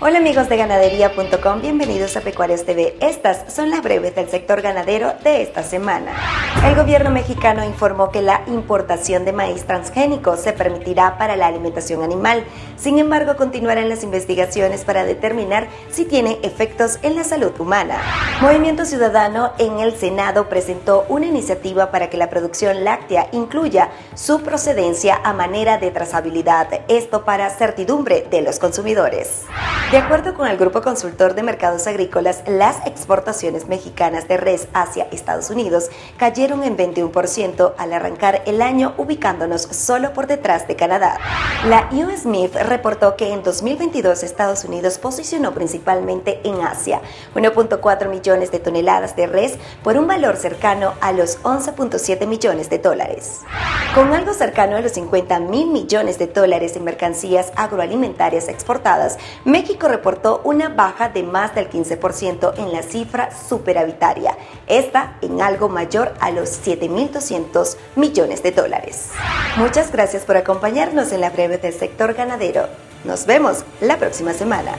Hola amigos de ganadería.com, bienvenidos a Pecuarios TV. Estas son las breves del sector ganadero de esta semana. El gobierno mexicano informó que la importación de maíz transgénico se permitirá para la alimentación animal. Sin embargo, continuarán las investigaciones para determinar si tiene efectos en la salud humana. Movimiento Ciudadano en el Senado presentó una iniciativa para que la producción láctea incluya su procedencia a manera de trazabilidad, esto para certidumbre de los consumidores. De acuerdo con el Grupo Consultor de Mercados Agrícolas, las exportaciones mexicanas de res hacia Estados Unidos cayeron en 21% al arrancar el año, ubicándonos solo por detrás de Canadá. La US reportó que en 2022 Estados Unidos posicionó principalmente en Asia 1.4 millones de toneladas de res por un valor cercano a los 11.7 millones de dólares. Con algo cercano a los 50 mil millones de dólares en mercancías agroalimentarias exportadas, México reportó una baja de más del 15% en la cifra superavitaria, esta en algo mayor a los 7.200 millones de dólares. Muchas gracias por acompañarnos en la breve del sector ganadero. Nos vemos la próxima semana.